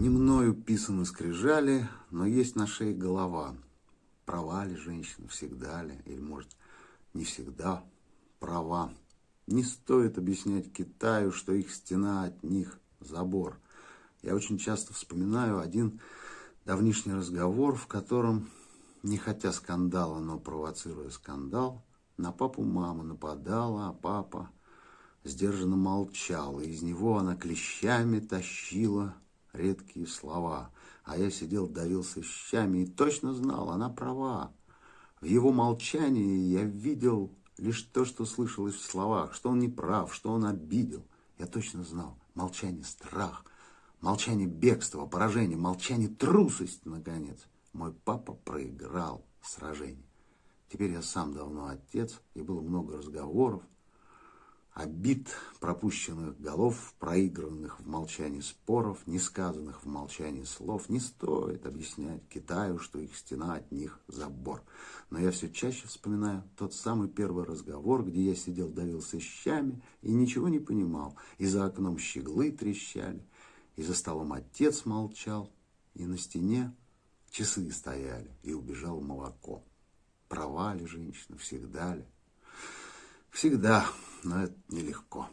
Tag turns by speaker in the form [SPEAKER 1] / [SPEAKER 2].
[SPEAKER 1] Не мною писаны скрижали, но есть на шее голова. Права ли женщина, всегда ли, или, может, не всегда права. Не стоит объяснять Китаю, что их стена от них забор. Я очень часто вспоминаю один давнишний разговор, в котором, не хотя скандала, но провоцируя скандал, на папу мама нападала, а папа сдержанно молчал, и из него она клещами тащила редкие слова. А я сидел, давился щами и точно знал, она права. В его молчании я видел лишь то, что слышалось в словах, что он не прав, что он обидел. Я точно знал. Молчание – страх, молчание – бегство, поражение, молчание – трусость, наконец. Мой папа проиграл сражение. Теперь я сам давно отец, и было много разговоров, обид, пропущенных голов, проигранных в молчании споров, несказанных в молчании слов, не стоит объяснять Китаю, что их стена от них забор. Но я все чаще вспоминаю тот самый первый разговор, где я сидел, давился щами и ничего не понимал, и за окном щеглы трещали, и за столом отец молчал, и на стене часы стояли, и убежал молоко. Права ли женщина, всегда ли? Всегда, но это нелегко.